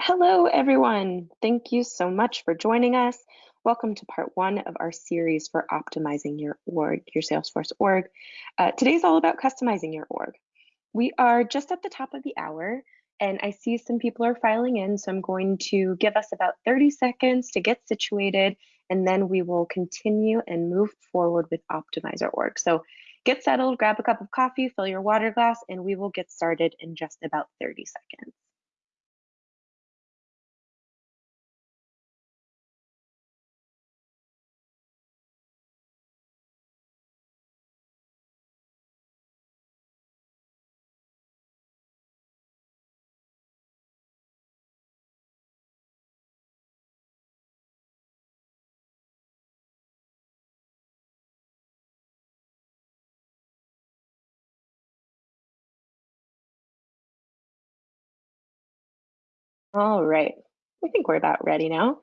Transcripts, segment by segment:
Hello, everyone. Thank you so much for joining us. Welcome to part one of our series for optimizing your org, your Salesforce org. Uh, today's all about customizing your org. We are just at the top of the hour, and I see some people are filing in, so I'm going to give us about 30 seconds to get situated, and then we will continue and move forward with Optimizer org. So get settled, grab a cup of coffee, fill your water glass, and we will get started in just about 30 seconds. All right, I think we're about ready now.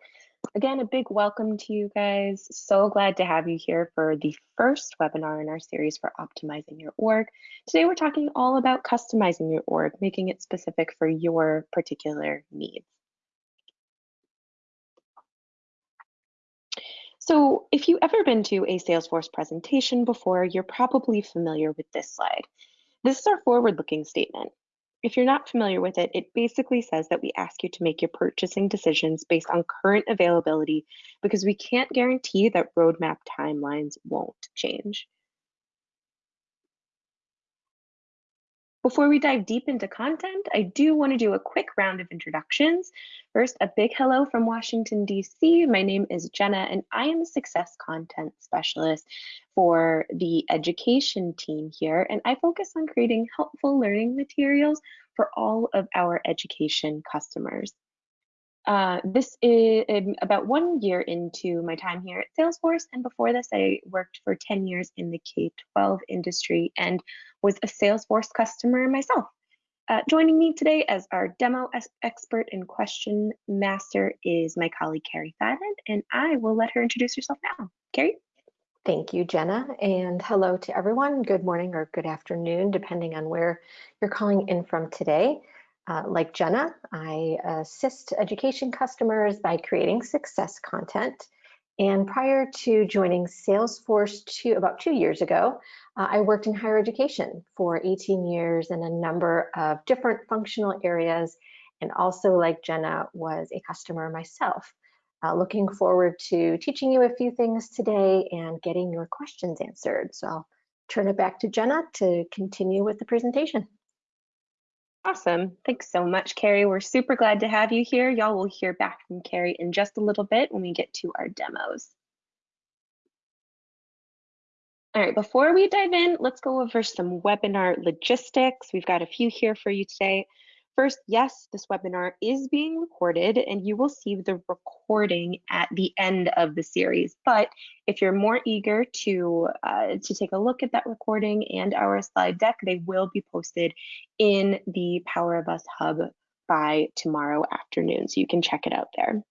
Again, a big welcome to you guys. So glad to have you here for the first webinar in our series for optimizing your org. Today, we're talking all about customizing your org, making it specific for your particular needs. So if you've ever been to a Salesforce presentation before, you're probably familiar with this slide. This is our forward-looking statement. If you're not familiar with it, it basically says that we ask you to make your purchasing decisions based on current availability because we can't guarantee that roadmap timelines won't change. Before we dive deep into content, I do want to do a quick round of introductions. First, a big hello from Washington, D.C. My name is Jenna, and I am a success content specialist for the education team here, and I focus on creating helpful learning materials for all of our education customers. Uh, this is um, about one year into my time here at Salesforce. And before this, I worked for 10 years in the K 12 industry and was a Salesforce customer myself. Uh, joining me today as our demo expert and question master is my colleague Carrie Thailand, and I will let her introduce herself now. Carrie? Thank you, Jenna, and hello to everyone. Good morning or good afternoon, depending on where you're calling in from today. Uh, like Jenna, I assist education customers by creating success content. And prior to joining Salesforce two, about two years ago, uh, I worked in higher education for 18 years in a number of different functional areas. And also, like Jenna, was a customer myself. Uh, looking forward to teaching you a few things today and getting your questions answered. So I'll turn it back to Jenna to continue with the presentation. Awesome. Thanks so much, Carrie. We're super glad to have you here. Y'all will hear back from Carrie in just a little bit when we get to our demos. All right, before we dive in, let's go over some webinar logistics. We've got a few here for you today. First, yes, this webinar is being recorded and you will see the recording at the end of the series. But if you're more eager to, uh, to take a look at that recording and our slide deck, they will be posted in the Power of Us Hub by tomorrow afternoon. So you can check it out there.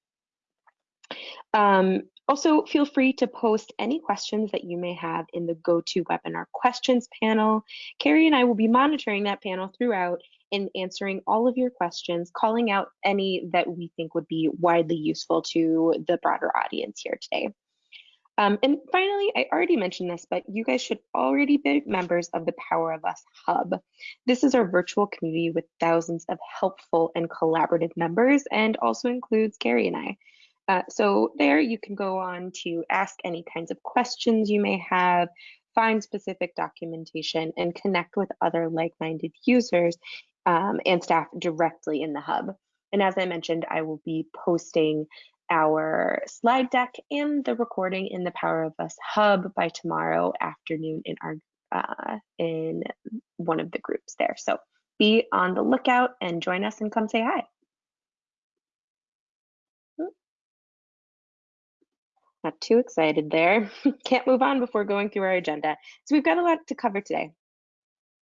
Um, also, feel free to post any questions that you may have in the GoToWebinar questions panel. Carrie and I will be monitoring that panel throughout in answering all of your questions, calling out any that we think would be widely useful to the broader audience here today. Um, and finally, I already mentioned this, but you guys should already be members of the Power of Us Hub. This is our virtual community with thousands of helpful and collaborative members and also includes Carrie and I. Uh, so there you can go on to ask any kinds of questions you may have, find specific documentation, and connect with other like-minded users um, and staff directly in the hub. And as I mentioned, I will be posting our slide deck and the recording in the Power of Us hub by tomorrow afternoon in our uh, in one of the groups there. So be on the lookout and join us and come say hi. Not too excited there. Can't move on before going through our agenda. So we've got a lot to cover today.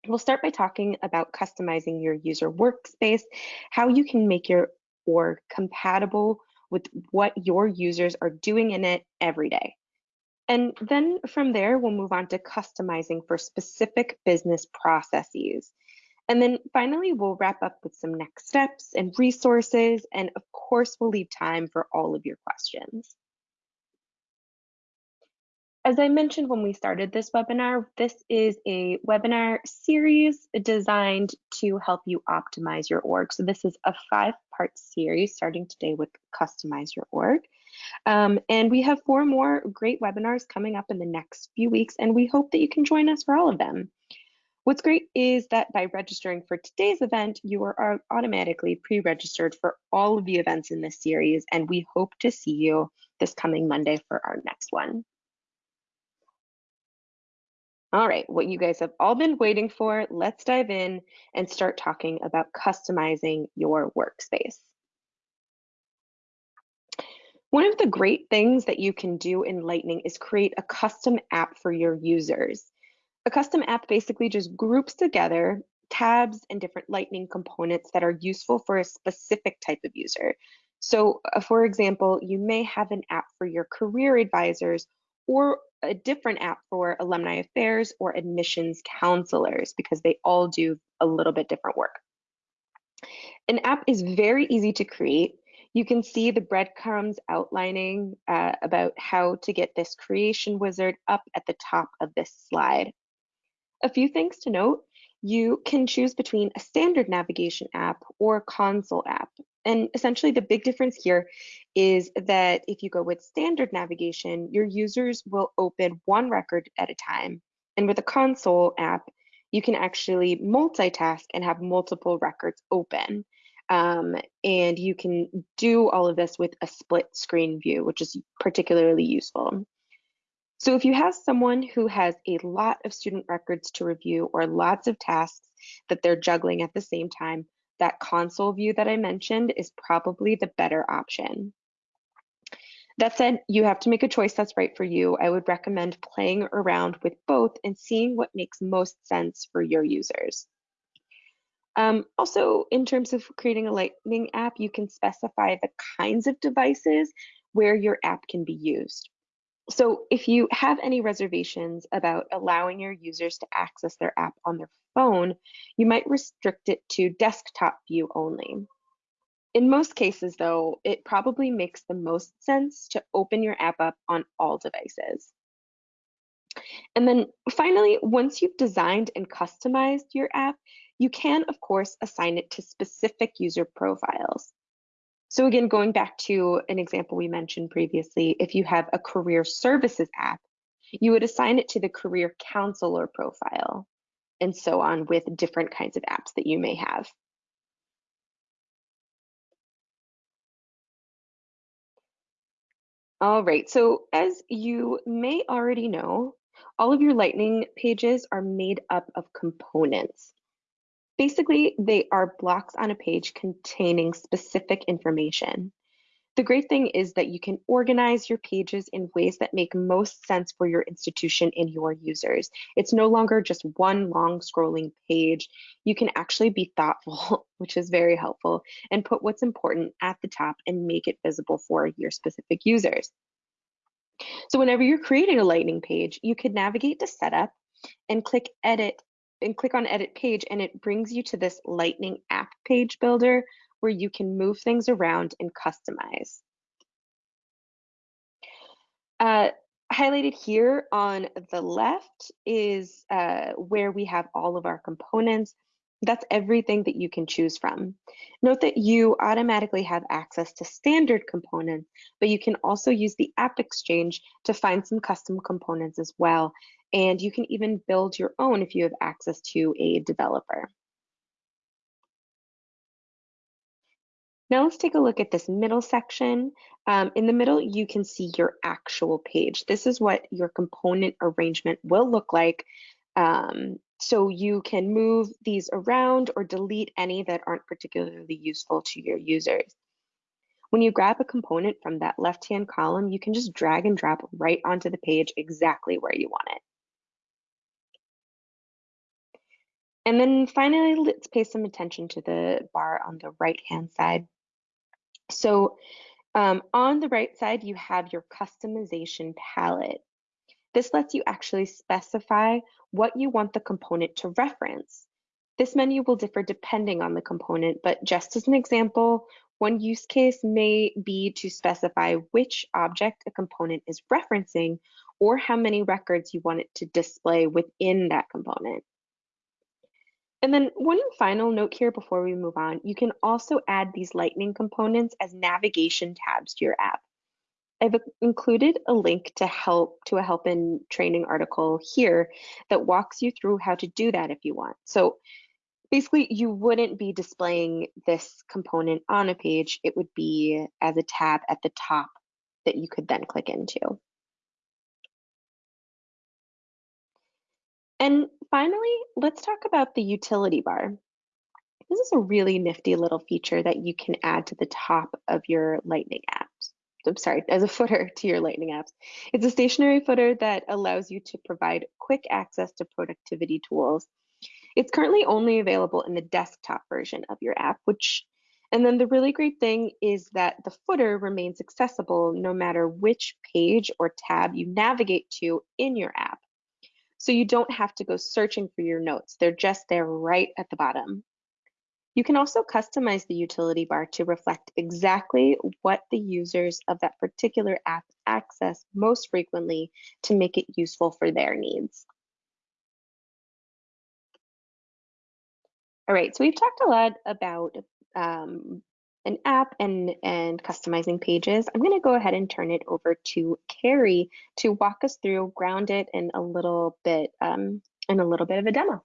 We'll start by talking about customizing your user workspace, how you can make your org compatible with what your users are doing in it every day. And then from there, we'll move on to customizing for specific business processes. And then finally, we'll wrap up with some next steps and resources. And of course, we'll leave time for all of your questions. As I mentioned when we started this webinar, this is a webinar series designed to help you optimize your org. So this is a five-part series starting today with Customize Your Org. Um, and we have four more great webinars coming up in the next few weeks, and we hope that you can join us for all of them. What's great is that by registering for today's event, you are automatically pre-registered for all of the events in this series, and we hope to see you this coming Monday for our next one. All right, what you guys have all been waiting for, let's dive in and start talking about customizing your workspace. One of the great things that you can do in Lightning is create a custom app for your users. A custom app basically just groups together tabs and different Lightning components that are useful for a specific type of user. So uh, for example, you may have an app for your career advisors or a different app for alumni affairs or admissions counselors because they all do a little bit different work. An app is very easy to create. You can see the breadcrumbs outlining uh, about how to get this creation wizard up at the top of this slide. A few things to note, you can choose between a standard navigation app or a console app. And essentially the big difference here is that if you go with standard navigation, your users will open one record at a time. And with a console app, you can actually multitask and have multiple records open. Um, and you can do all of this with a split screen view, which is particularly useful. So if you have someone who has a lot of student records to review or lots of tasks that they're juggling at the same time, that console view that I mentioned is probably the better option. That said, you have to make a choice that's right for you. I would recommend playing around with both and seeing what makes most sense for your users. Um, also, in terms of creating a Lightning app, you can specify the kinds of devices where your app can be used. So if you have any reservations about allowing your users to access their app on their phone, you might restrict it to desktop view only. In most cases, though, it probably makes the most sense to open your app up on all devices. And then finally, once you've designed and customized your app, you can, of course, assign it to specific user profiles. So again, going back to an example we mentioned previously, if you have a career services app, you would assign it to the career counselor profile and so on with different kinds of apps that you may have. All right, so as you may already know, all of your Lightning pages are made up of components. Basically, they are blocks on a page containing specific information. The great thing is that you can organize your pages in ways that make most sense for your institution and your users. It's no longer just one long scrolling page. You can actually be thoughtful, which is very helpful, and put what's important at the top and make it visible for your specific users. So whenever you're creating a Lightning page, you could navigate to setup and click edit and click on edit page and it brings you to this lightning app page builder where you can move things around and customize. Uh, highlighted here on the left is uh, where we have all of our components. That's everything that you can choose from. Note that you automatically have access to standard components, but you can also use the App Exchange to find some custom components as well. And you can even build your own if you have access to a developer. Now let's take a look at this middle section. Um, in the middle, you can see your actual page. This is what your component arrangement will look like. Um, so you can move these around or delete any that aren't particularly useful to your users. When you grab a component from that left-hand column, you can just drag and drop right onto the page exactly where you want it. And then finally, let's pay some attention to the bar on the right-hand side. So um, on the right side, you have your customization palette. This lets you actually specify what you want the component to reference. This menu will differ depending on the component, but just as an example, one use case may be to specify which object a component is referencing or how many records you want it to display within that component. And then one final note here before we move on, you can also add these lightning components as navigation tabs to your app. I've included a link to help to a help in training article here that walks you through how to do that if you want. So basically you wouldn't be displaying this component on a page. It would be as a tab at the top that you could then click into. And finally, let's talk about the utility bar. This is a really nifty little feature that you can add to the top of your Lightning apps. I'm sorry, as a footer to your Lightning apps. It's a stationary footer that allows you to provide quick access to productivity tools. It's currently only available in the desktop version of your app, which, and then the really great thing is that the footer remains accessible no matter which page or tab you navigate to in your app. So you don't have to go searching for your notes. They're just there right at the bottom. You can also customize the utility bar to reflect exactly what the users of that particular app access most frequently to make it useful for their needs. All right, so we've talked a lot about um, an app and, and customizing pages. I'm gonna go ahead and turn it over to Carrie to walk us through Ground It in a little bit, um, in a little bit of a demo.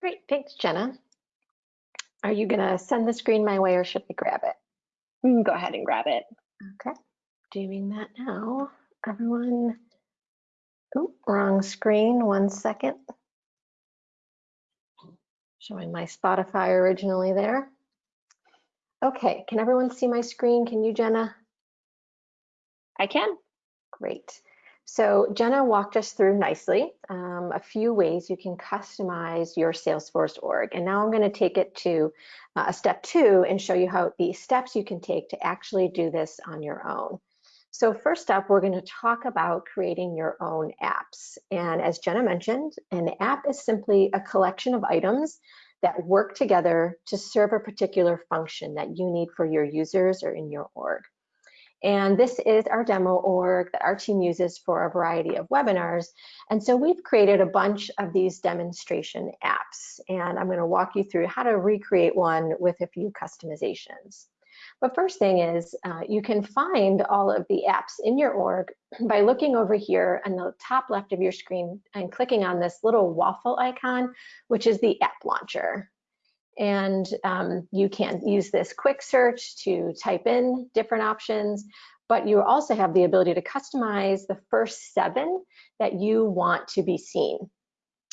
Great, thanks, Jenna. Are you gonna send the screen my way or should I grab it? Mm, go ahead and grab it. Okay, doing that now. Everyone, oh, wrong screen, one second. Showing my Spotify originally there. Okay, can everyone see my screen? Can you, Jenna? I can. Great. So Jenna walked us through nicely um, a few ways you can customize your Salesforce org. And now I'm going to take it to uh, a step two and show you how the steps you can take to actually do this on your own. So first up, we're going to talk about creating your own apps. And as Jenna mentioned, an app is simply a collection of items that work together to serve a particular function that you need for your users or in your org. And this is our demo org that our team uses for a variety of webinars. And so we've created a bunch of these demonstration apps. And I'm gonna walk you through how to recreate one with a few customizations. But first thing is uh, you can find all of the apps in your org by looking over here on the top left of your screen and clicking on this little waffle icon, which is the app launcher. And um, you can use this quick search to type in different options, but you also have the ability to customize the first seven that you want to be seen.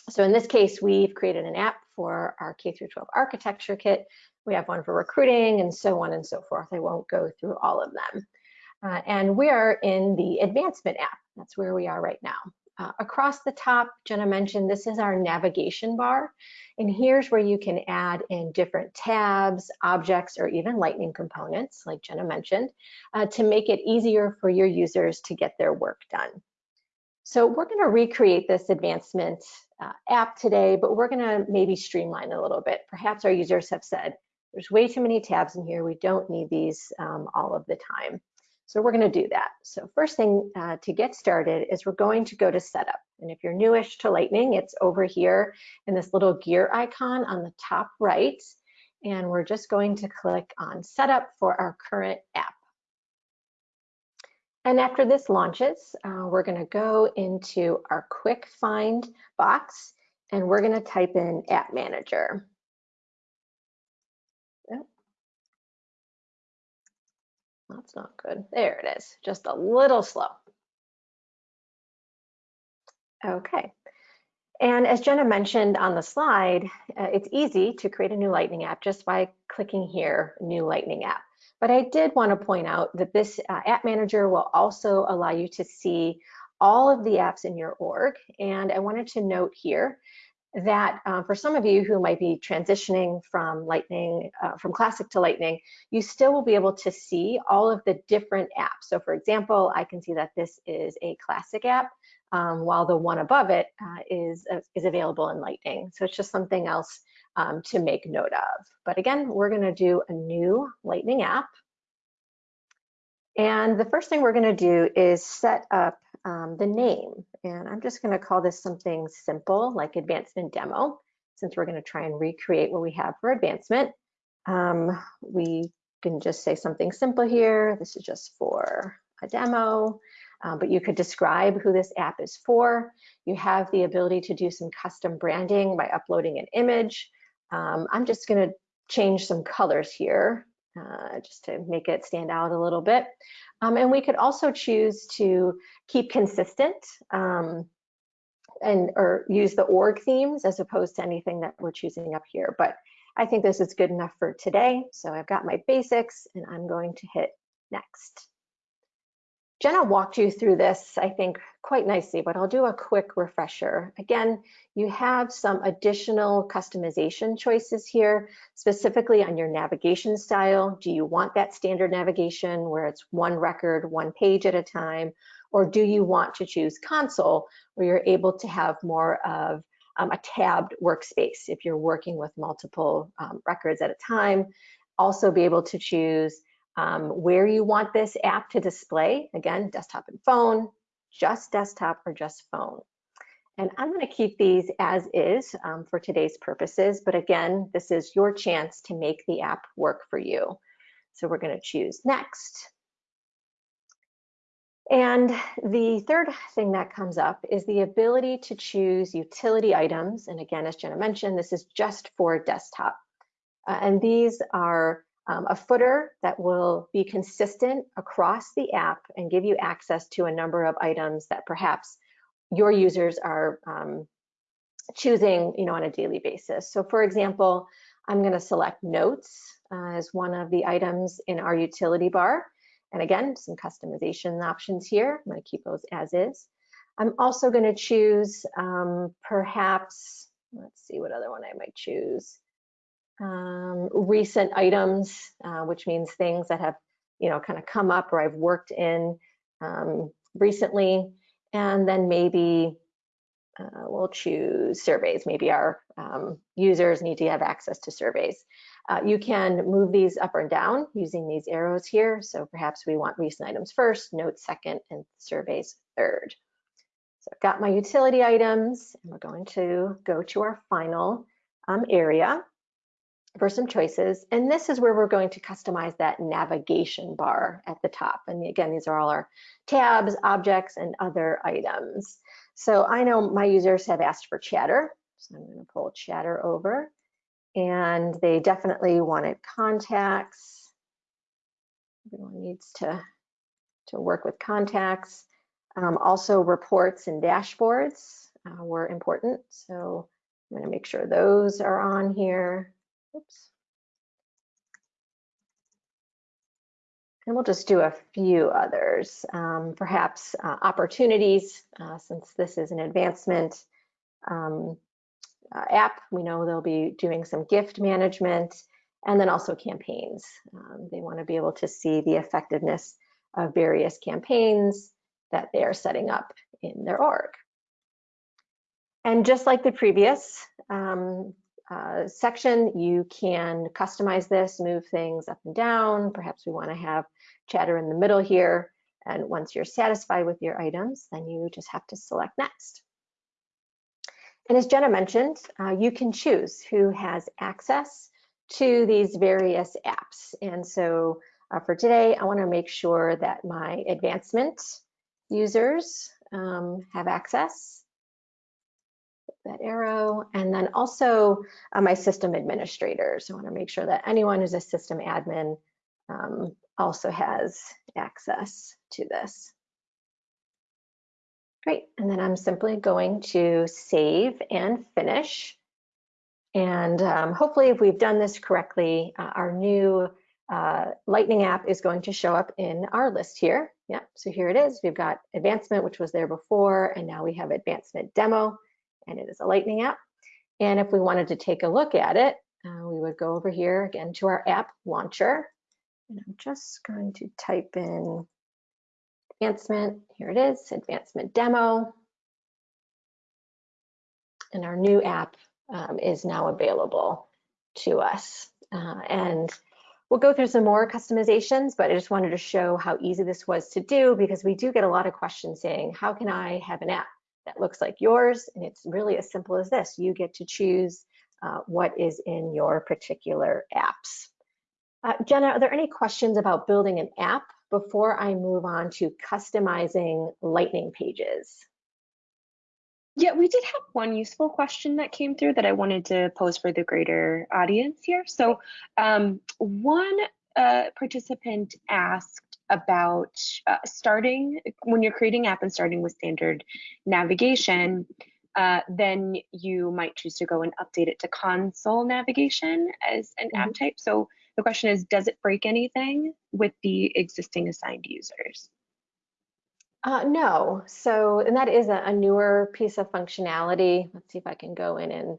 So in this case, we've created an app for our K through 12 architecture kit. We have one for recruiting and so on and so forth. I won't go through all of them. Uh, and we are in the advancement app. That's where we are right now. Uh, across the top, Jenna mentioned this is our navigation bar. And here's where you can add in different tabs, objects, or even lightning components, like Jenna mentioned, uh, to make it easier for your users to get their work done. So we're gonna recreate this advancement uh, app today, but we're gonna maybe streamline a little bit. Perhaps our users have said, there's way too many tabs in here. We don't need these um, all of the time. So we're going to do that. So first thing uh, to get started is we're going to go to setup. And if you're newish to Lightning, it's over here in this little gear icon on the top right. And we're just going to click on setup for our current app. And after this launches, uh, we're going to go into our quick find box and we're going to type in app manager. That's not good. There it is, just a little slow. Okay. And as Jenna mentioned on the slide, uh, it's easy to create a new Lightning app just by clicking here, new Lightning app. But I did want to point out that this uh, app manager will also allow you to see all of the apps in your org. And I wanted to note here that uh, for some of you who might be transitioning from Lightning, uh, from Classic to Lightning, you still will be able to see all of the different apps. So for example, I can see that this is a Classic app. um, while the one above it uh, is uh, is available in Lightning. So it's just something else um, to make note of. But again, we're going to do a new Lightning app. And the first thing we're going to do is set up um, the name. And I'm just going to call this something simple like advancement demo, since we're going to try and recreate what we have for advancement. Um, we can just say something simple here. This is just for a demo, um, but you could describe who this app is for. You have the ability to do some custom branding by uploading an image. Um, I'm just going to change some colors here uh, just to make it stand out a little bit. Um, and we could also choose to keep consistent um, and or use the org themes as opposed to anything that we're choosing up here. But I think this is good enough for today. So I've got my basics and I'm going to hit next. Jenna walked you through this, I think, quite nicely, but I'll do a quick refresher. Again, you have some additional customization choices here, specifically on your navigation style. Do you want that standard navigation where it's one record, one page at a time? Or do you want to choose console where you're able to have more of um, a tabbed workspace if you're working with multiple um, records at a time? Also be able to choose um, where you want this app to display. Again, desktop and phone, just desktop or just phone. And I'm going to keep these as is um, for today's purposes. But again, this is your chance to make the app work for you. So we're going to choose next. And the third thing that comes up is the ability to choose utility items. And again, as Jenna mentioned, this is just for desktop. Uh, and these are um, a footer that will be consistent across the app and give you access to a number of items that perhaps your users are um, choosing you know, on a daily basis. So for example, I'm gonna select notes uh, as one of the items in our utility bar. And again, some customization options here. I'm gonna keep those as is. I'm also gonna choose um, perhaps, let's see what other one I might choose um, recent items, uh, which means things that have, you know, kind of come up or I've worked in um, recently. And then maybe uh, we'll choose surveys. Maybe our um, users need to have access to surveys. Uh, you can move these up or down using these arrows here. So perhaps we want recent items first, notes second, and surveys third. So I've got my utility items, and we're going to go to our final um, area for some choices. And this is where we're going to customize that navigation bar at the top. And again, these are all our tabs, objects, and other items. So I know my users have asked for chatter. So I'm gonna pull chatter over. And they definitely wanted contacts. Everyone needs to, to work with contacts. Um, also reports and dashboards uh, were important. So I'm gonna make sure those are on here. Oops. And we'll just do a few others, um, perhaps uh, opportunities, uh, since this is an advancement um, uh, app, we know they'll be doing some gift management and then also campaigns. Um, they want to be able to see the effectiveness of various campaigns that they are setting up in their org. And just like the previous, um, uh, section, you can customize this, move things up and down. Perhaps we want to have chatter in the middle here. And once you're satisfied with your items, then you just have to select next. And as Jenna mentioned, uh, you can choose who has access to these various apps. And so uh, for today, I want to make sure that my advancement users um, have access that arrow. And then also uh, my system administrators. I want to make sure that anyone who's a system admin um, also has access to this. Great, and then I'm simply going to save and finish. And um, hopefully if we've done this correctly, uh, our new uh, Lightning app is going to show up in our list here. Yeah, so here it is. We've got advancement, which was there before, and now we have advancement demo and it is a Lightning app. And if we wanted to take a look at it, uh, we would go over here again to our app launcher. And I'm just going to type in advancement. Here it is, advancement demo. and our new app um, is now available to us. Uh, and we'll go through some more customizations, but I just wanted to show how easy this was to do because we do get a lot of questions saying, how can I have an app that looks like yours? And it's really as simple as this. You get to choose uh, what is in your particular apps. Uh, Jenna, are there any questions about building an app before I move on to customizing lightning pages? Yeah, we did have one useful question that came through that I wanted to pose for the greater audience here. So um, one uh, participant asked about uh, starting, when you're creating app and starting with standard navigation, uh, then you might choose to go and update it to console navigation as an mm -hmm. app mm-hmm. type. So the question is, does it break anything with the existing assigned users? Uh, no, so, and that is a, a, newer piece of functionality. Let's see if I can go in and,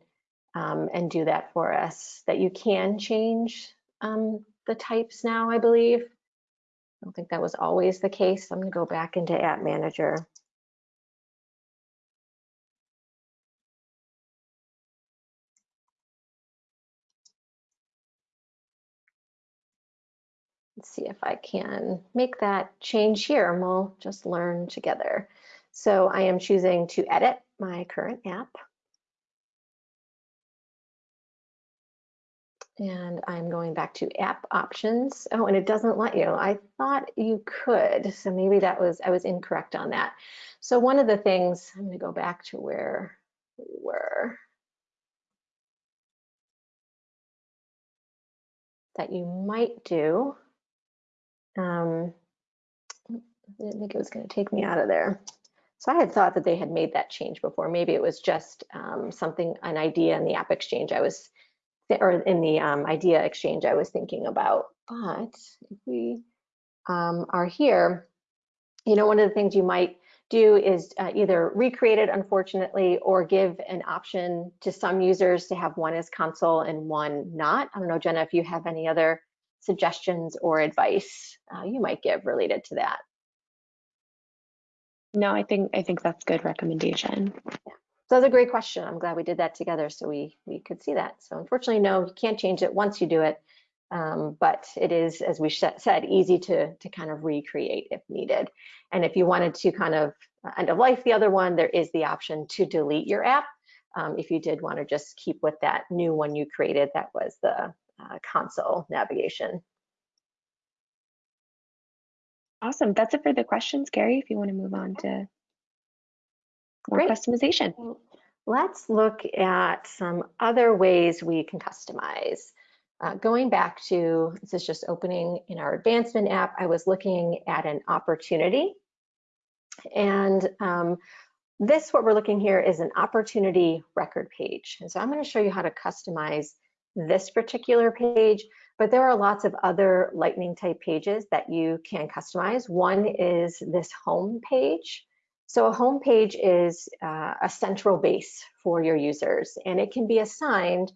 um, and do that for us, that you can change um, the types now, I believe. I don't think that was always the case. I'm gonna go back into App Manager. Let's see if I can make that change here and we'll just learn together. So I am choosing to edit my current app. And I'm going back to app options. Oh, and it doesn't let you. I thought you could, so maybe that was, I was incorrect on that. So one of the things, I'm gonna go back to where we were. That you might do um, I didn't think it was going to take me out of there. So I had thought that they had made that change before. Maybe it was just um, something, an idea in the app exchange I was, or in the um, idea exchange I was thinking about. But if we um, are here, you know, one of the things you might do is uh, either recreate it, unfortunately, or give an option to some users to have one as console and one not. I don't know, Jenna, if you have any other suggestions or advice uh, you might give related to that? No, I think I think that's good recommendation. Yeah. So that's a great question. I'm glad we did that together so we we could see that. So unfortunately, no, you can't change it once you do it, um, but it is, as we said, easy to to kind of recreate if needed. And if you wanted to kind of end of life the other one, there is the option to delete your app. Um, if you did want to just keep with that new one you created, that was the uh, console navigation. Awesome. That's it for the questions, Carrie, if you want to move on to more Great. customization. Let's look at some other ways we can customize. Uh, going back to, this is just opening in our advancement app, I was looking at an opportunity. And um, this, what we're looking here is an opportunity record page. And so I'm gonna show you how to customize this particular page, but there are lots of other lightning type pages that you can customize. One is this home page. So a home page is uh, a central base for your users and it can be assigned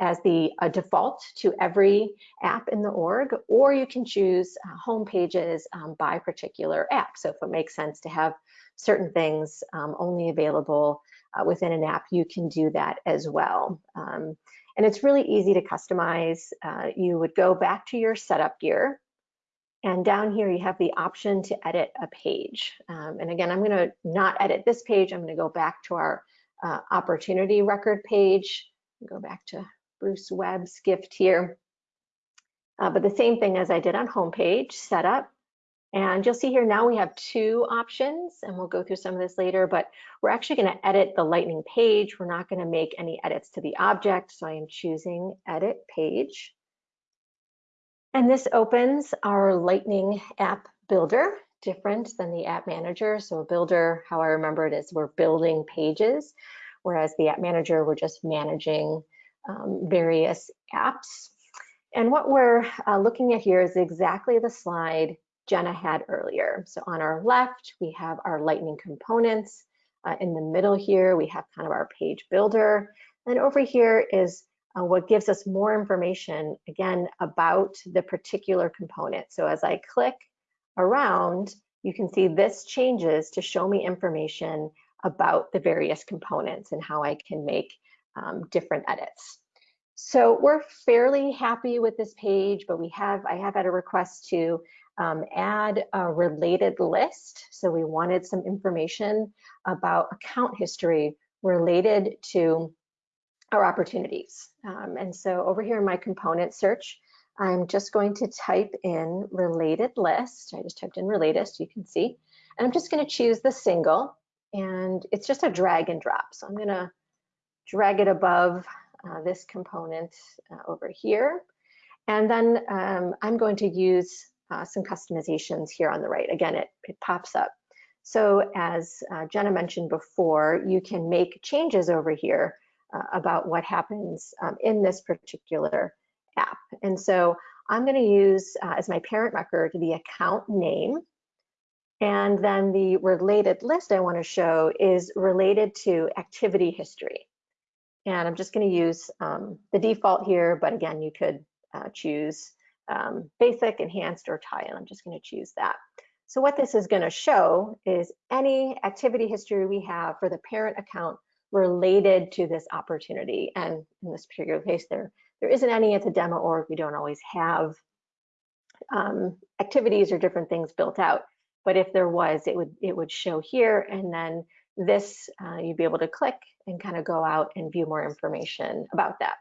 as the a default to every app in the org, or you can choose uh, home pages um, by particular app. So if it makes sense to have certain things um, only available uh, within an app, you can do that as well. Um, and it's really easy to customize. Uh, you would go back to your setup gear and down here you have the option to edit a page. Um, and again, I'm gonna not edit this page. I'm gonna go back to our uh, opportunity record page. Go back to Bruce Webb's gift here. Uh, but the same thing as I did on homepage, setup, and you'll see here now we have two options and we'll go through some of this later, but we're actually gonna edit the lightning page. We're not gonna make any edits to the object. So I am choosing edit page. And this opens our lightning app builder, different than the app manager. So a builder, how I remember it is we're building pages, whereas the app manager, we're just managing um, various apps. And what we're uh, looking at here is exactly the slide Jenna had earlier. So on our left, we have our lightning components. Uh, in the middle here, we have kind of our page builder. And over here is uh, what gives us more information, again, about the particular component. So as I click around, you can see this changes to show me information about the various components and how I can make um, different edits. So we're fairly happy with this page, but we have I have had a request to um, add a related list. So we wanted some information about account history related to our opportunities. Um, and so over here in my component search, I'm just going to type in related list. I just typed in related, you can see. And I'm just gonna choose the single and it's just a drag and drop. So I'm gonna drag it above uh, this component uh, over here. And then um, I'm going to use uh, some customizations here on the right. Again, it, it pops up. So as uh, Jenna mentioned before, you can make changes over here uh, about what happens um, in this particular app. And so I'm going to use uh, as my parent record the account name. And then the related list I want to show is related to activity history. And I'm just going to use um, the default here, but again, you could uh, choose um, basic, enhanced, or tie tile. I'm just going to choose that. So what this is going to show is any activity history we have for the parent account related to this opportunity. And in this particular case, there, there isn't any at the demo org. We don't always have um, activities or different things built out. But if there was, it would it would show here. And then this, uh, you'd be able to click and kind of go out and view more information about that.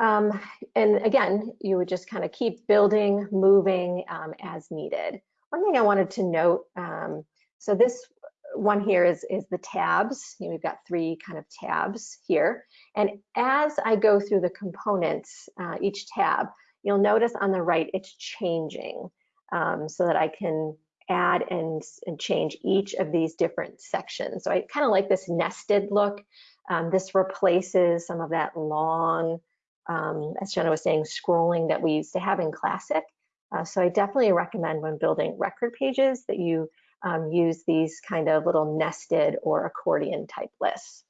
Um, and again, you would just kind of keep building, moving um, as needed. One thing I wanted to note, um, so this one here is, is the tabs. You know, we've got three kind of tabs here. And as I go through the components, uh, each tab, you'll notice on the right, it's changing um, so that I can add and, and change each of these different sections. So I kind of like this nested look. Um, this replaces some of that long um, as Jenna was saying, scrolling that we used to have in Classic. Uh, so I definitely recommend when building record pages that you um, use these kind of little nested or accordion type lists.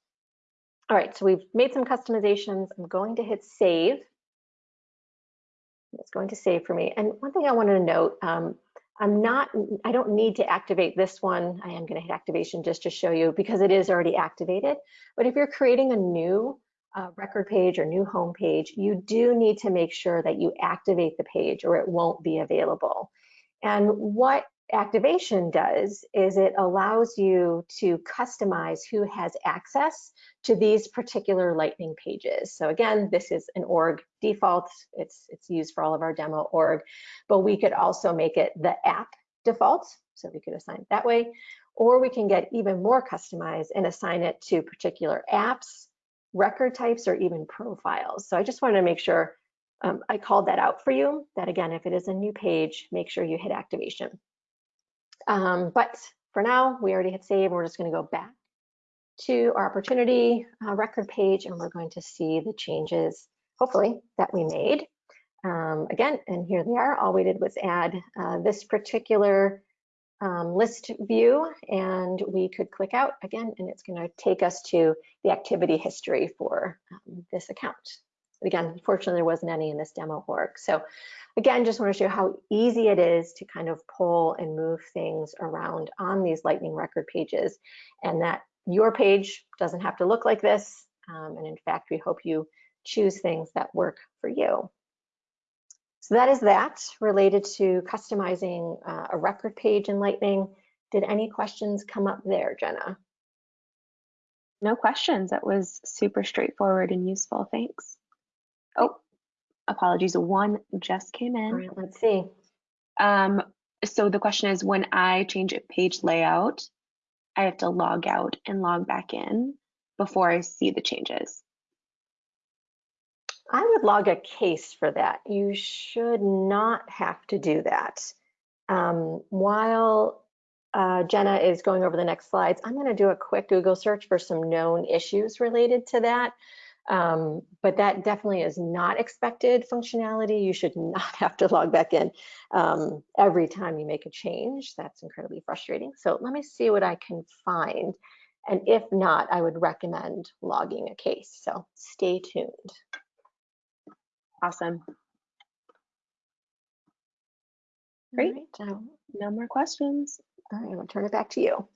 All right, so we've made some customizations. I'm going to hit save. It's going to save for me. And one thing I wanted to note, um, I'm not, I don't need to activate this one. I am gonna hit activation just to show you because it is already activated. But if you're creating a new uh, record page or new home page, you do need to make sure that you activate the page or it won't be available. And what activation does is it allows you to customize who has access to these particular lightning pages so again this is an org default it's it's used for all of our demo org but we could also make it the app default so we could assign it that way or we can get even more customized and assign it to particular apps record types or even profiles. So I just wanted to make sure um, I called that out for you, that again, if it is a new page, make sure you hit activation. Um, but for now, we already hit save, we're just gonna go back to our opportunity uh, record page, and we're going to see the changes, hopefully, that we made. Um, again, and here they are. All we did was add uh, this particular um, list view and we could click out again and it's going to take us to the activity history for um, this account. Again, unfortunately, there wasn't any in this demo org. So again, just want to show how easy it is to kind of pull and move things around on these Lightning record pages and that your page doesn't have to look like this. Um, and in fact, we hope you choose things that work for you. So that is that related to customizing uh, a record page in Lightning. Did any questions come up there, Jenna? No questions. That was super straightforward and useful. Thanks. Oh, apologies. One just came in. All right, let's see. Um, so the question is when I change a page layout, I have to log out and log back in before I see the changes. I would log a case for that. You should not have to do that. Um, while uh, Jenna is going over the next slides, I'm going to do a quick Google search for some known issues related to that. Um, but that definitely is not expected functionality. You should not have to log back in um, every time you make a change. That's incredibly frustrating. So let me see what I can find. And if not, I would recommend logging a case. So stay tuned. Awesome. Great. Right, um, no more questions. All right, I'll turn it back to you.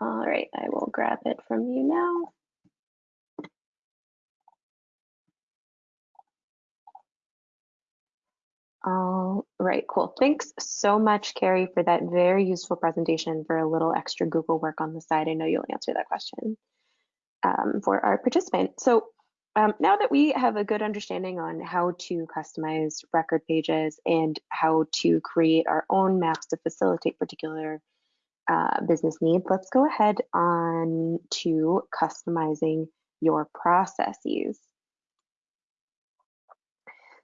All right, I will grab it from you now. All right, cool. Thanks so much, Carrie, for that very useful presentation for a little extra Google work on the side. I know you'll answer that question um, for our participant. So um, now that we have a good understanding on how to customize record pages and how to create our own maps to facilitate particular uh, business needs, let's go ahead on to customizing your processes.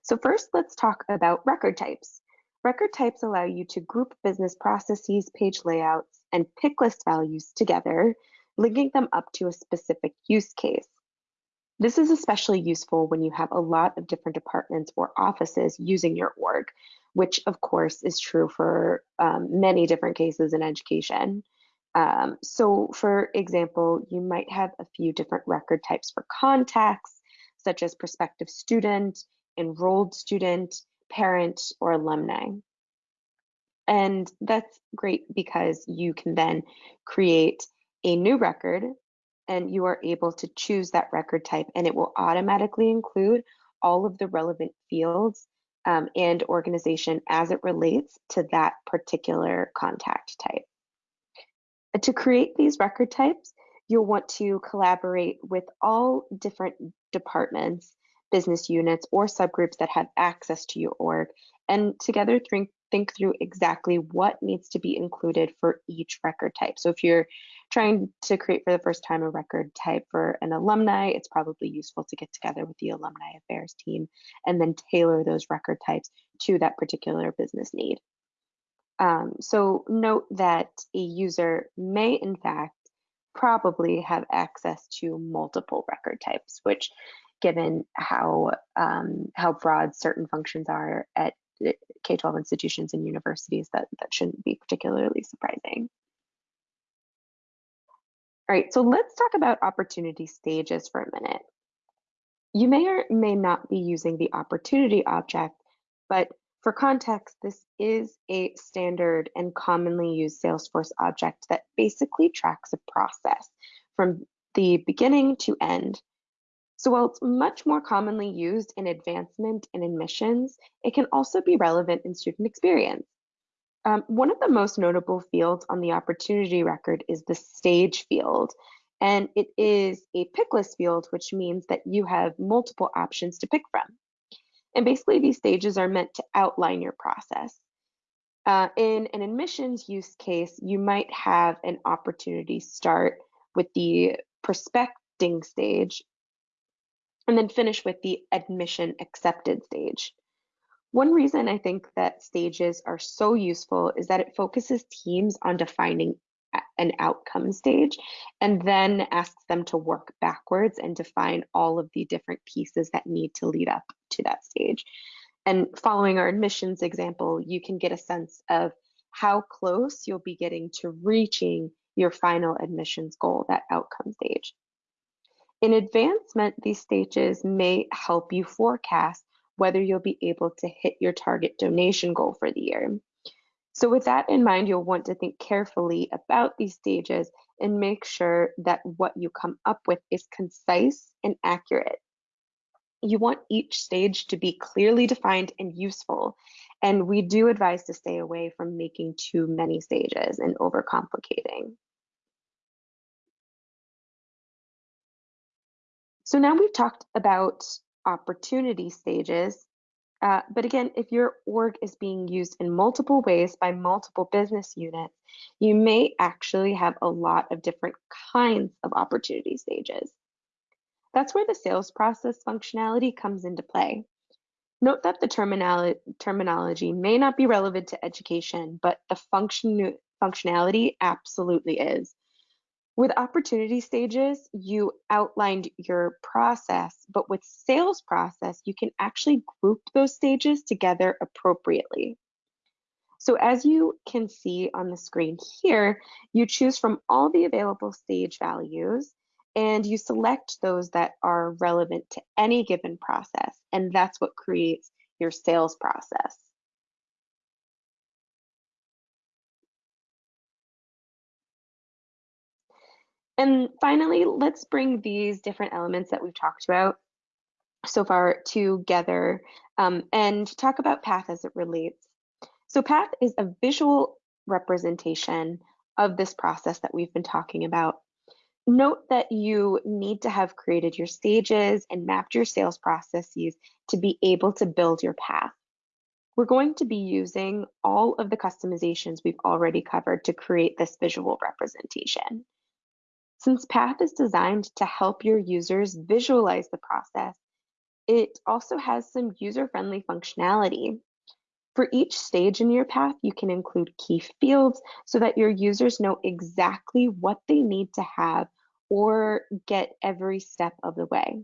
So first, let's talk about record types. Record types allow you to group business processes, page layouts, and pick list values together, linking them up to a specific use case. This is especially useful when you have a lot of different departments or offices using your org, which of course is true for um, many different cases in education. Um, so for example, you might have a few different record types for contacts, such as prospective student, enrolled student, parent, or alumni. And that's great because you can then create a new record and you are able to choose that record type and it will automatically include all of the relevant fields um, and organization as it relates to that particular contact type. To create these record types, you'll want to collaborate with all different departments, business units, or subgroups that have access to your org, and together think, think through exactly what needs to be included for each record type. So if you're trying to create for the first time a record type for an alumni, it's probably useful to get together with the alumni affairs team and then tailor those record types to that particular business need. Um, so note that a user may in fact probably have access to multiple record types, which given how um, how broad certain functions are at K-12 institutions and universities, that, that shouldn't be particularly surprising. All right, so let's talk about opportunity stages for a minute. You may or may not be using the opportunity object, but for context, this is a standard and commonly used Salesforce object that basically tracks a process from the beginning to end. So while it's much more commonly used in advancement and admissions, it can also be relevant in student experience. Um, one of the most notable fields on the opportunity record is the stage field. And it is a pick list field, which means that you have multiple options to pick from. And basically, these stages are meant to outline your process. Uh, in an admissions use case, you might have an opportunity start with the prospecting stage and then finish with the admission accepted stage. One reason I think that stages are so useful is that it focuses teams on defining an outcome stage and then asks them to work backwards and define all of the different pieces that need to lead up to that stage. And following our admissions example, you can get a sense of how close you'll be getting to reaching your final admissions goal, that outcome stage. In advancement, these stages may help you forecast whether you'll be able to hit your target donation goal for the year. So with that in mind, you'll want to think carefully about these stages and make sure that what you come up with is concise and accurate. You want each stage to be clearly defined and useful. And we do advise to stay away from making too many stages and overcomplicating. So now we've talked about opportunity stages. Uh, but again, if your org is being used in multiple ways by multiple business units, you may actually have a lot of different kinds of opportunity stages. That's where the sales process functionality comes into play. Note that the terminolo terminology may not be relevant to education, but the function functionality absolutely is. With opportunity stages, you outlined your process, but with sales process, you can actually group those stages together appropriately. So as you can see on the screen here, you choose from all the available stage values and you select those that are relevant to any given process. And that's what creates your sales process. And finally, let's bring these different elements that we've talked about so far together um, and talk about path as it relates. So path is a visual representation of this process that we've been talking about. Note that you need to have created your stages and mapped your sales processes to be able to build your path. We're going to be using all of the customizations we've already covered to create this visual representation. Since Path is designed to help your users visualize the process, it also has some user-friendly functionality. For each stage in your path, you can include key fields so that your users know exactly what they need to have or get every step of the way.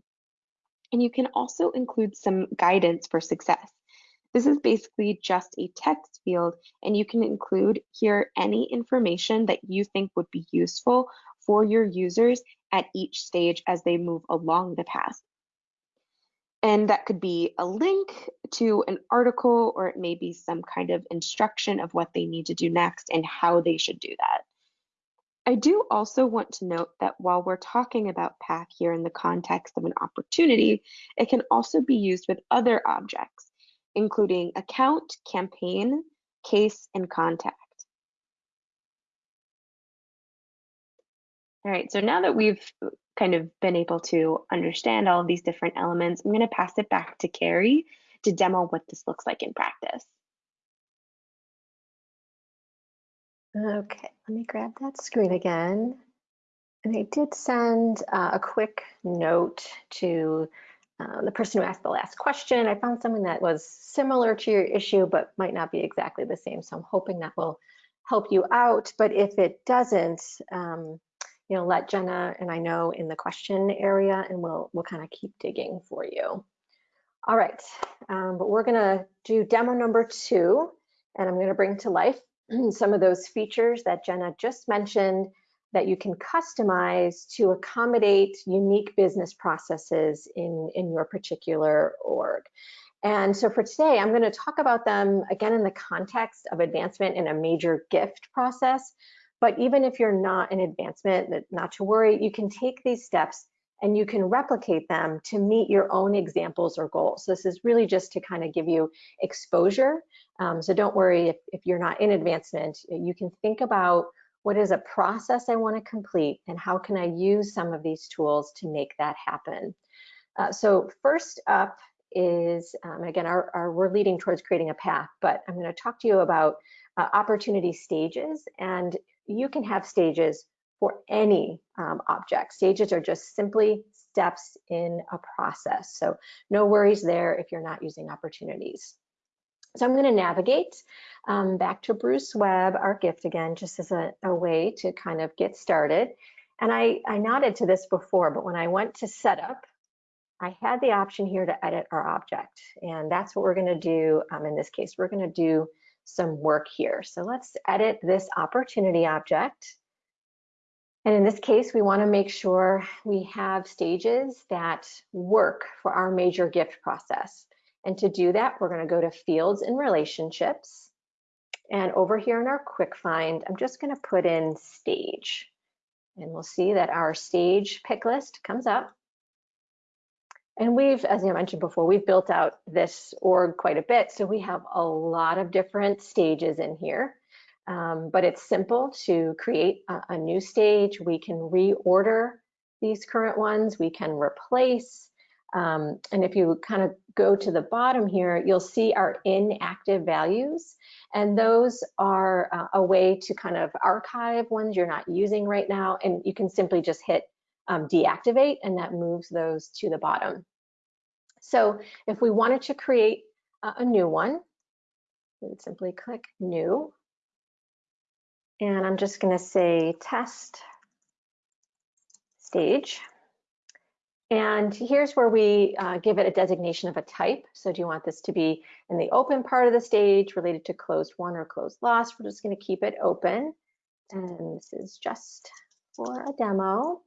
And you can also include some guidance for success. This is basically just a text field, and you can include here any information that you think would be useful for your users at each stage as they move along the path. And that could be a link to an article, or it may be some kind of instruction of what they need to do next and how they should do that. I do also want to note that while we're talking about path here in the context of an opportunity, it can also be used with other objects, including account, campaign, case, and contact. All right, so now that we've kind of been able to understand all of these different elements, I'm going to pass it back to Carrie to demo what this looks like in practice. Okay, let me grab that screen again. And I did send uh, a quick note to uh, the person who asked the last question. I found something that was similar to your issue, but might not be exactly the same. So I'm hoping that will help you out. But if it doesn't, um, you know, let Jenna and I know in the question area and we'll, we'll kind of keep digging for you. All right, um, but we're gonna do demo number two and I'm gonna bring to life some of those features that Jenna just mentioned that you can customize to accommodate unique business processes in, in your particular org. And so for today, I'm going to talk about them again in the context of advancement in a major gift process, but even if you're not in advancement, not to worry, you can take these steps and you can replicate them to meet your own examples or goals. So this is really just to kind of give you exposure. Um, so don't worry if, if you're not in advancement, you can think about what is a process I want to complete and how can I use some of these tools to make that happen. Uh, so first up is, um, again, our, our, we're leading towards creating a path, but I'm going to talk to you about uh, opportunity stages and you can have stages for any um, object. Stages are just simply steps in a process. So no worries there if you're not using opportunities. So I'm going to navigate um, back to Bruce Webb, our gift again, just as a, a way to kind of get started. And I, I nodded to this before, but when I went to setup, I had the option here to edit our object. And that's what we're going to do um, in this case. We're going to do some work here. So let's edit this opportunity object. And in this case, we wanna make sure we have stages that work for our major gift process. And to do that, we're gonna go to fields and relationships. And over here in our quick find, I'm just gonna put in stage. And we'll see that our stage pick list comes up. And we've, as I mentioned before, we've built out this org quite a bit. So we have a lot of different stages in here. Um, but it's simple to create a, a, new stage. We can reorder these current ones. We can replace. Um, and if you kind of go to the bottom here, you'll see our inactive values. And those are uh, a way to kind of archive ones you're not using right now. And you can simply just hit um, deactivate and that moves those to the bottom. So if we wanted to create a new one, we would simply click new. And I'm just gonna say test stage. And here's where we uh, give it a designation of a type. So do you want this to be in the open part of the stage related to closed won or closed lost? We're just gonna keep it open. And this is just for a demo.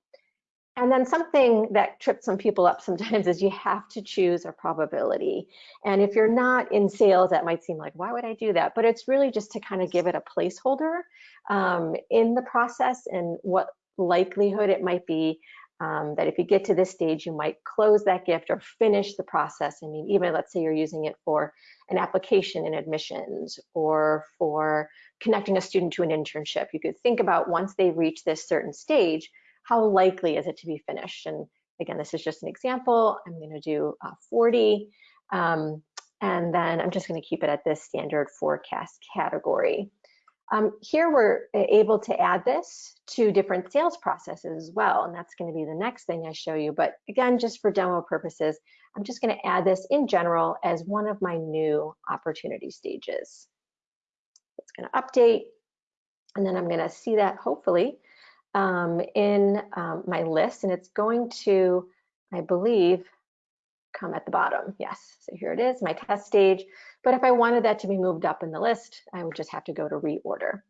And then something that trips some people up sometimes is you have to choose a probability. And if you're not in sales, that might seem like, why would I do that? But it's really just to kind of give it a placeholder um, in the process and what likelihood it might be um, that if you get to this stage, you might close that gift or finish the process. I mean, even let's say you're using it for an application in admissions or for connecting a student to an internship. You could think about once they reach this certain stage, how likely is it to be finished? And again, this is just an example. I'm going to do uh, 40. Um, and then I'm just going to keep it at this standard forecast category. Um, here we're able to add this to different sales processes as well, and that's going to be the next thing I show you. But again, just for demo purposes, I'm just going to add this in general as one of my new opportunity stages. It's going to update, and then I'm going to see that hopefully um, in um, my list, and it's going to, I believe, come at the bottom. Yes, so here it is, my test stage. But if I wanted that to be moved up in the list, I would just have to go to reorder.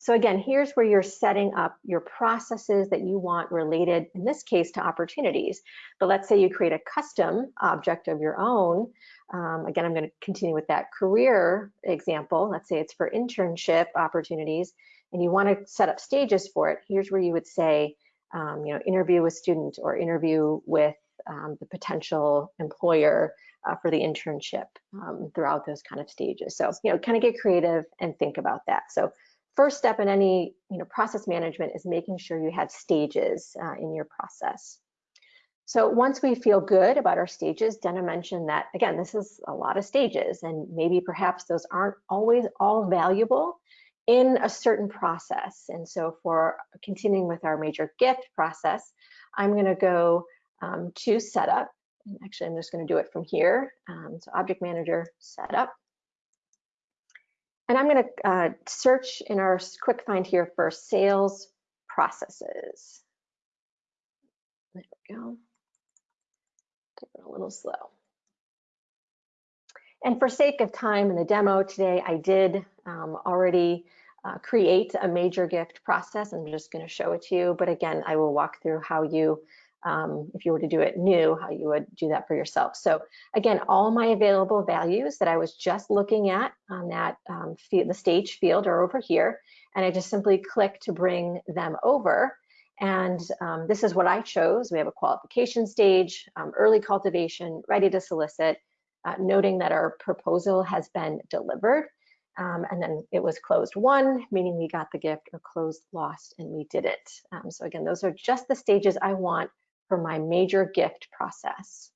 So again, here's where you're setting up your processes that you want related, in this case, to opportunities. But let's say you create a custom object of your own. Um, again, I'm gonna continue with that career example. Let's say it's for internship opportunities and you wanna set up stages for it. Here's where you would say, um, you know, interview with student or interview with um, the potential employer uh, for the internship um, throughout those kind of stages. So, you know, kind of get creative and think about that. So first step in any, you know, process management is making sure you have stages uh, in your process. So once we feel good about our stages, Dana mentioned that, again, this is a lot of stages and maybe perhaps those aren't always all valuable in a certain process. And so for continuing with our major gift process, I'm gonna go um, to setup. Actually, I'm just going to do it from here. Um, so object manager setup. And I'm going to uh, search in our quick find here for sales processes. There we go. Take it a little slow. And for sake of time in the demo today, I did um, already uh, create a major gift process. I'm just going to show it to you. But again, I will walk through how you um, if you were to do it new, how you would do that for yourself. So again, all my available values that I was just looking at on that um, the stage field are over here, and I just simply click to bring them over. And um, this is what I chose. We have a qualification stage, um, early cultivation, ready to solicit, uh, noting that our proposal has been delivered. Um, and then it was closed won, meaning we got the gift, or closed lost, and we did it. Um, so again, those are just the stages I want for my major gift process.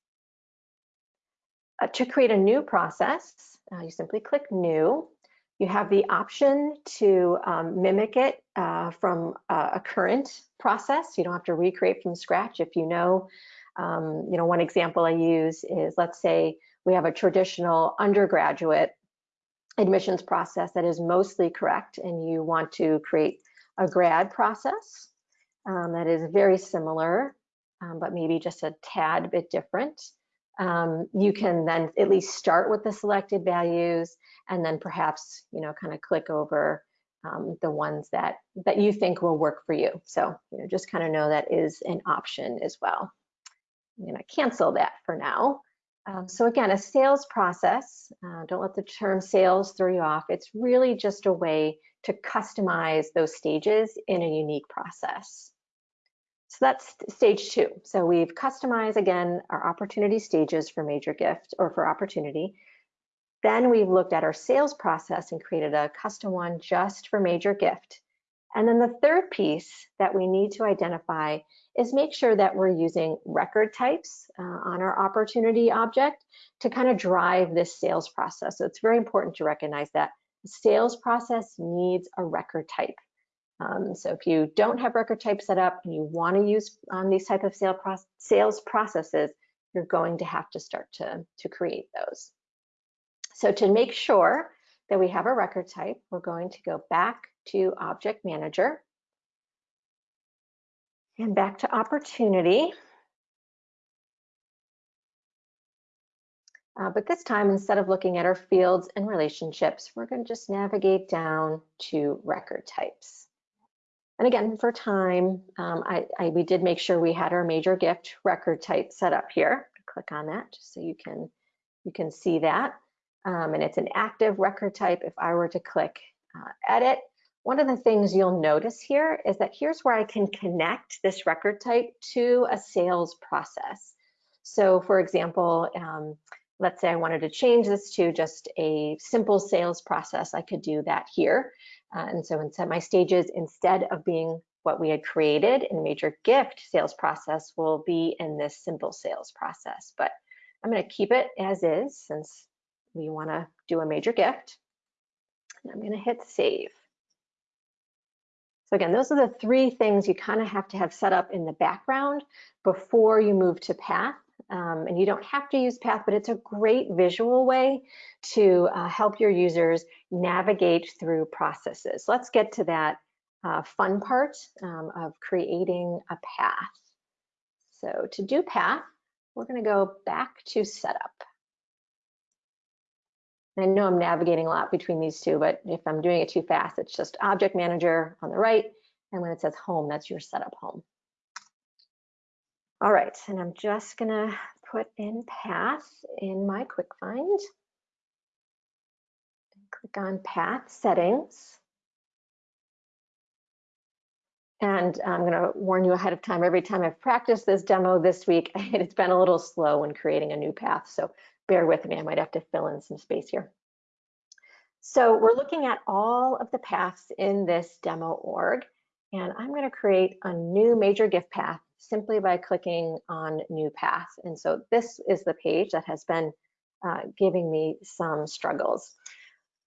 Uh, to create a new process, uh, you simply click new. You have the option to um, mimic it uh, from a current process. You don't have to recreate from scratch. If you know, um, you know, one example I use is, let's say we have a traditional undergraduate admissions process that is mostly correct and you want to create a grad process um, that is very similar um, but maybe just a tad bit different. Um, you can then at least start with the selected values and then perhaps, you know, kind of click over um, the ones that, that you think will work for you. So, you know, just kind of know that is an option as well. I'm gonna cancel that for now. Um, so again, a sales process, uh, don't let the term sales throw you off. It's really just a way to customize those stages in a unique process. So that's stage two. So we've customized again our opportunity stages for major gift or for opportunity. Then we've looked at our sales process and created a custom one just for major gift. And then the third piece that we need to identify is make sure that we're using record types uh, on our opportunity object to kind of drive this sales process. So it's very important to recognize that the sales process needs a record type. Um, so if you don't have record type set up and you want to use um, these type of sale sales processes, you're going to have to start to, to create those. So to make sure that we have a record type, we're going to go back to Object Manager and back to Opportunity. Uh, but this time, instead of looking at our fields and relationships, we're going to just navigate down to record types. And again, for time, um, I, I, we did make sure we had our major gift record type set up here. Click on that just so you can, you can see that. Um, and it's an active record type. If I were to click uh, edit, one of the things you'll notice here is that here's where I can connect this record type to a sales process. So for example, um, let's say I wanted to change this to just a simple sales process, I could do that here. Uh, and so inside my stages, instead of being what we had created in major gift sales process will be in this simple sales process. But I'm going to keep it as is since we want to do a major gift. And I'm going to hit save. So again, those are the three things you kind of have to have set up in the background before you move to Path. Um, and you don't have to use Path, but it's a great visual way to uh, help your users navigate through processes. Let's get to that uh, fun part um, of creating a path. So to do path, we're going to go back to setup. I know I'm navigating a lot between these two, but if I'm doing it too fast, it's just object manager on the right. And when it says home, that's your setup home. All right, and I'm just gonna put in path in my quick find. Click on path settings. And I'm going to warn you ahead of time, every time I've practiced this demo this week, it's been a little slow when creating a new path. So bear with me, I might have to fill in some space here. So we're looking at all of the paths in this demo org, and I'm going to create a new major gift path simply by clicking on new path. And so this is the page that has been uh, giving me some struggles.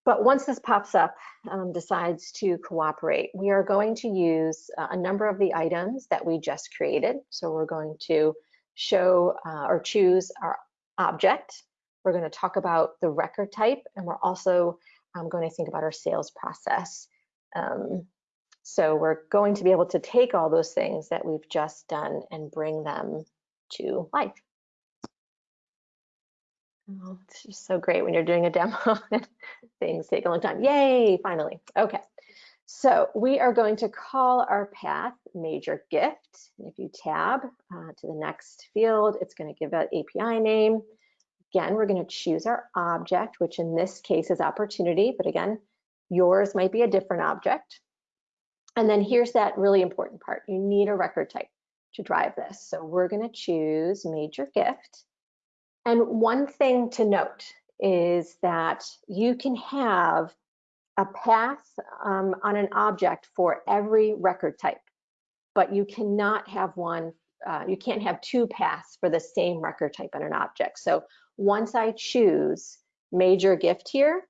But once this pops up, um, decides to cooperate, we are going to use uh, a number of the items that we just created. So we're going to show uh, or choose our object. We're going to talk about the record type, and we're also um, going to think about our sales process. Um, so we're going to be able to take all those things that we've just done and bring them to life. Oh, it's just so great when you're doing a demo things take a long time. Yay, finally. Okay, so we are going to call our path major gift. If you tab uh, to the next field, it's going to give an API name. Again, we're going to choose our object, which in this case is opportunity, but again, yours might be a different object. And then here's that really important part. You need a record type to drive this. So we're going to choose major gift. And one thing to note is that you can have a path um, on an object for every record type, but you cannot have one, uh, you can't have two paths for the same record type on an object. So once I choose major gift here,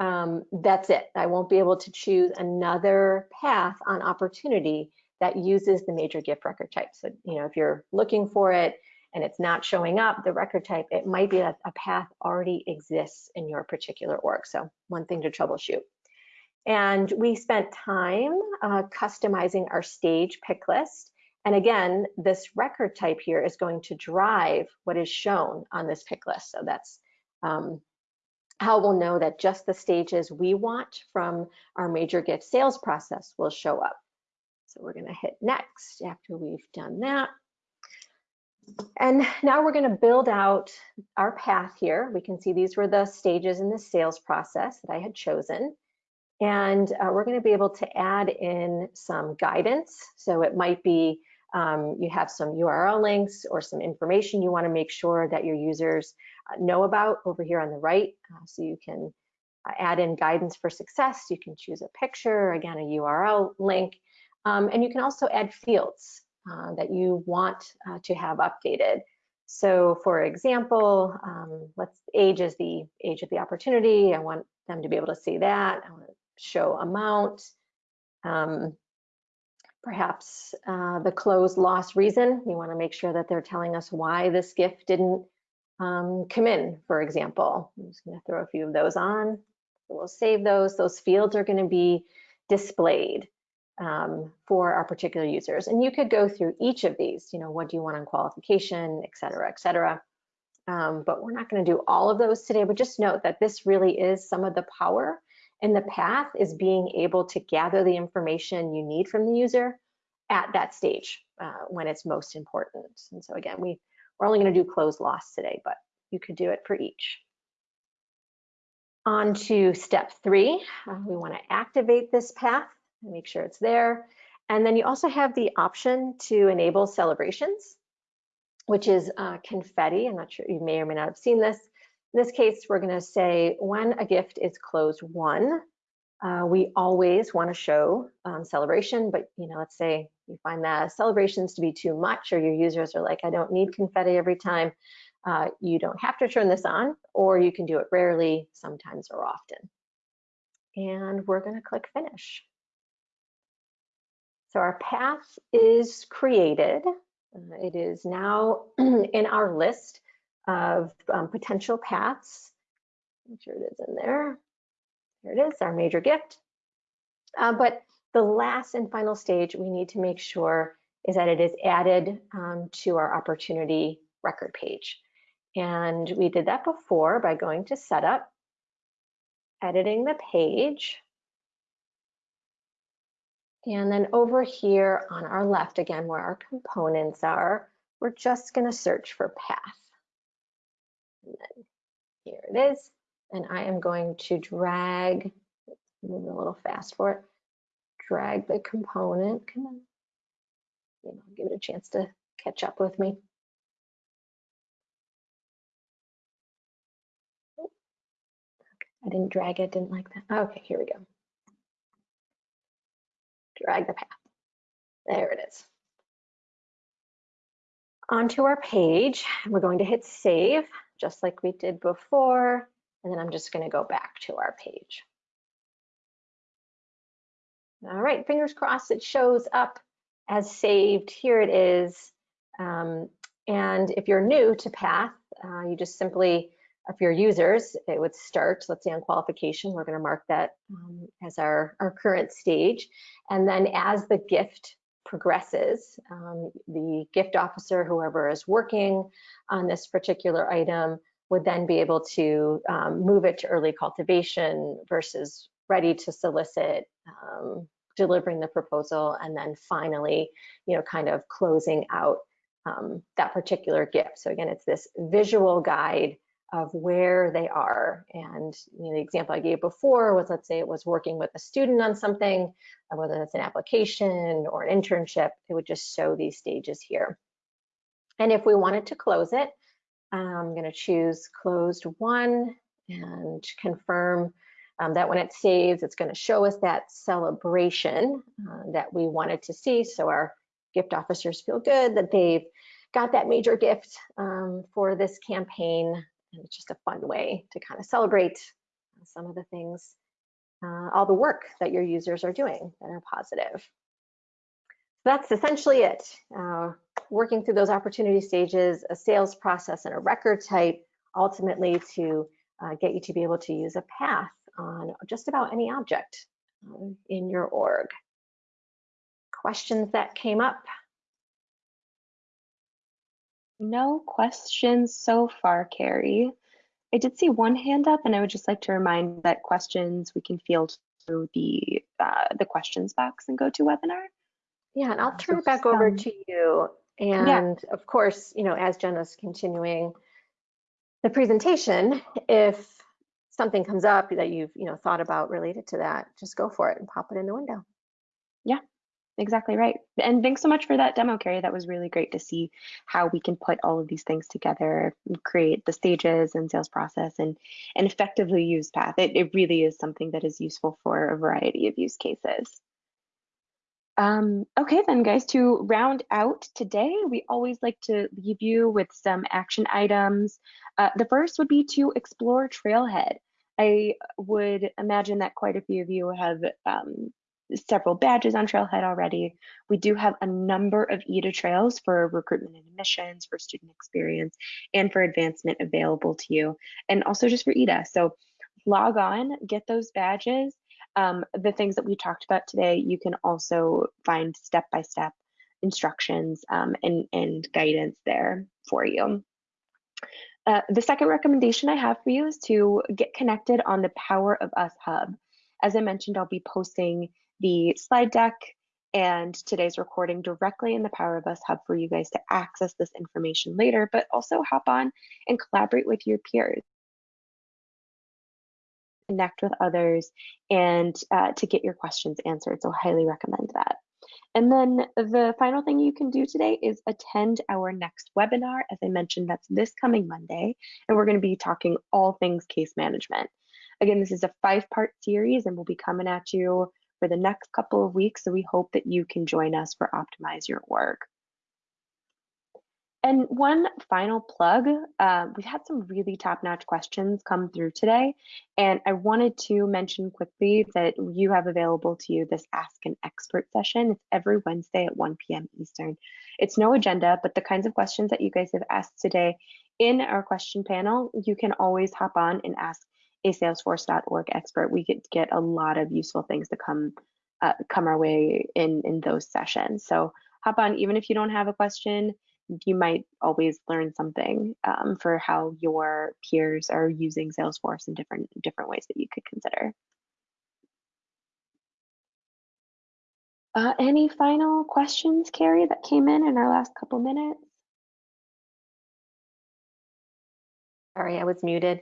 um, that's it. I won't be able to choose another path on opportunity that uses the major gift record type. So, you know, if you're looking for it and it's not showing up, the record type, it might be that a path already exists in your particular org. So one thing to troubleshoot. And we spent time uh, customizing our stage pick list and again, this record type here is going to drive what is shown on this pick list. So that's um, how we'll know that just the stages we want from our major gift sales process will show up. So we're gonna hit next after we've done that. And now we're gonna build out our path here. We can see these were the stages in the sales process that I had chosen. And uh, we're gonna be able to add in some guidance. So it might be um, you have some URL links or some information you want to make sure that your users uh, know about over here on the right. Uh, so you can uh, add in guidance for success. You can choose a picture, again, a URL link, um, and you can also add fields uh, that you want uh, to have updated. So for example, um, let's age is the age of the opportunity. I want them to be able to see that. I want show amount. Um, perhaps uh, the close loss reason. We want to make sure that they're telling us why this gift didn't um, come in, for example. I'm just going to throw a few of those on. We'll save those. Those fields are going to be displayed um, for our particular users. And you could go through each of these, you know, what do you want on qualification, et cetera, et cetera. Um, but we're not going to do all of those today, but just note that this really is some of the power and the path is being able to gather the information you need from the user at that stage uh, when it's most important. And so again, we, we're only gonna do close loss today, but you could do it for each. On to step three, uh, we wanna activate this path. make sure it's there. And then you also have the option to enable celebrations, which is uh, confetti. I'm not sure, you may or may not have seen this. In this case, we're gonna say when a gift is closed won, uh, we always wanna show um, celebration, but you know, let's say you find that celebrations to be too much or your users are like, I don't need confetti every time. Uh, you don't have to turn this on, or you can do it rarely, sometimes or often. And we're gonna click finish. So our path is created. Uh, it is now in our list of um, potential paths. Make sure it is in there. Here it is, our major gift. Uh, but the last and final stage we need to make sure is that it is added um, to our opportunity record page. And we did that before by going to setup, editing the page, and then over here on our left, again, where our components are, we're just gonna search for path. And then here it is. And I am going to drag, move a little fast for it, drag the component, come on. You know, give it a chance to catch up with me. I didn't drag it, didn't like that. Okay, here we go drag the path. There it is. Onto our page, we're going to hit save, just like we did before, and then I'm just gonna go back to our page. All right, fingers crossed it shows up as saved. Here it is. Um, and if you're new to Path, uh, you just simply if your users, it would start, let's say on qualification, we're gonna mark that um, as our, our current stage. And then as the gift progresses, um, the gift officer, whoever is working on this particular item, would then be able to um, move it to early cultivation versus ready to solicit, um, delivering the proposal, and then finally, you know, kind of closing out um, that particular gift. So again, it's this visual guide of where they are. And you know, the example I gave before was, let's say it was working with a student on something, uh, whether that's an application or an internship, it would just show these stages here. And if we wanted to close it, I'm gonna choose closed won and confirm um, that when it saves, it's gonna show us that celebration uh, that we wanted to see. So our gift officers feel good that they've got that major gift um, for this campaign and it's just a fun way to kind of celebrate some of the things, uh, all the work that your users are doing that are positive. So that's essentially it. Uh, working through those opportunity stages, a sales process and a record type, ultimately to uh, get you to be able to use a path on just about any object um, in your org. Questions that came up? No questions so far, Carrie. I did see one hand up, and I would just like to remind that questions we can field through the uh, the questions box and GoToWebinar. Yeah, and I'll turn so, it back over to you. And yeah. of course, you know, as Jenna's continuing the presentation, if something comes up that you've you know thought about related to that, just go for it and pop it in the window. Yeah, exactly right. And thanks so much for that demo, Carrie. That was really great to see how we can put all of these things together, create the stages and sales process and, and effectively use Path. It, it really is something that is useful for a variety of use cases. Um, okay, then guys, to round out today, we always like to leave you with some action items. Uh, the first would be to explore Trailhead. I would imagine that quite a few of you have um, several badges on Trailhead already. We do have a number of EDA trails for recruitment and admissions, for student experience, and for advancement available to you, and also just for EDA. So log on, get those badges. Um, the things that we talked about today, you can also find step-by-step instructions um, and, and guidance there for you. Uh, the second recommendation I have for you is to get connected on the Power of Us Hub. As I mentioned, I'll be posting the slide deck and today's recording directly in the Power of Us Hub for you guys to access this information later, but also hop on and collaborate with your peers. connect with others, and uh, to get your questions answered. So highly recommend that. And then the final thing you can do today is attend our next webinar. As I mentioned, that's this coming Monday, and we're going to be talking all things case management. Again, this is a five-part series, and we'll be coming at you for the next couple of weeks, so we hope that you can join us for Optimize Your Org. And one final plug, uh, we've had some really top-notch questions come through today, and I wanted to mention quickly that you have available to you this Ask an Expert session. It's every Wednesday at 1 p.m. Eastern. It's no agenda, but the kinds of questions that you guys have asked today in our question panel, you can always hop on and ask a Salesforce.org expert. We get get a lot of useful things to come uh, come our way in in those sessions. So hop on, even if you don't have a question you might always learn something um, for how your peers are using Salesforce in different different ways that you could consider. Uh, any final questions, Carrie, that came in in our last couple minutes? Sorry, I was muted.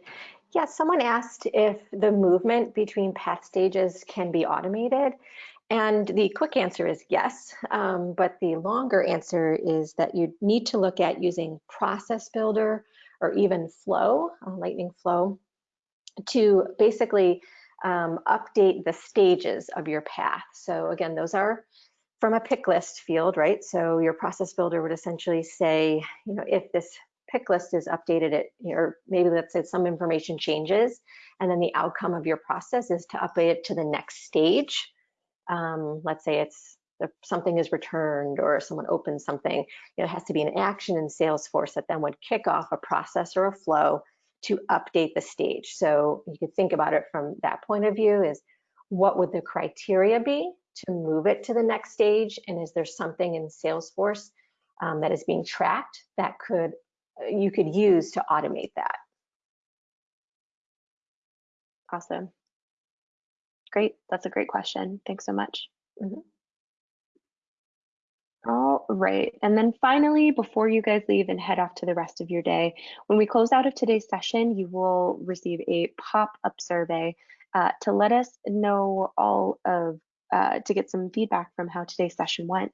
Yeah, someone asked if the movement between path stages can be automated. And the quick answer is yes, um, but the longer answer is that you need to look at using Process Builder or even Flow, uh, Lightning Flow, to basically um, update the stages of your path. So again, those are from a pick list field, right? So your Process Builder would essentially say, you know, if this pick list is updated, it, or maybe let's say some information changes, and then the outcome of your process is to update it to the next stage um, let's say it's something is returned or someone opens something, you know, it has to be an action in Salesforce that then would kick off a process or a flow to update the stage. So you could think about it from that point of view is what would the criteria be to move it to the next stage? And is there something in Salesforce um, that is being tracked that could you could use to automate that? Awesome. Great. That's a great question. Thanks so much. Mm -hmm. All right. And then finally, before you guys leave and head off to the rest of your day, when we close out of today's session, you will receive a pop-up survey uh, to let us know all of, uh, to get some feedback from how today's session went.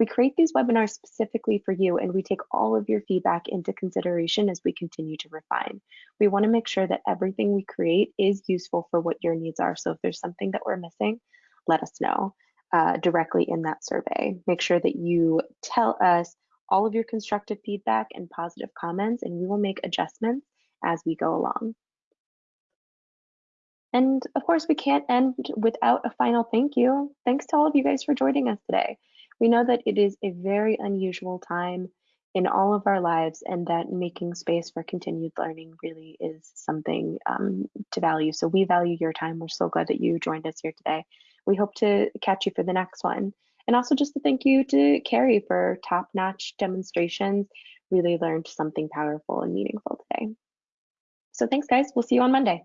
We create these webinars specifically for you and we take all of your feedback into consideration as we continue to refine. We wanna make sure that everything we create is useful for what your needs are. So if there's something that we're missing, let us know uh, directly in that survey. Make sure that you tell us all of your constructive feedback and positive comments and we will make adjustments as we go along. And of course, we can't end without a final thank you. Thanks to all of you guys for joining us today. We know that it is a very unusual time in all of our lives and that making space for continued learning really is something um, to value. So we value your time. We're so glad that you joined us here today. We hope to catch you for the next one. And also just a thank you to Carrie for top-notch demonstrations. Really learned something powerful and meaningful today. So thanks guys, we'll see you on Monday.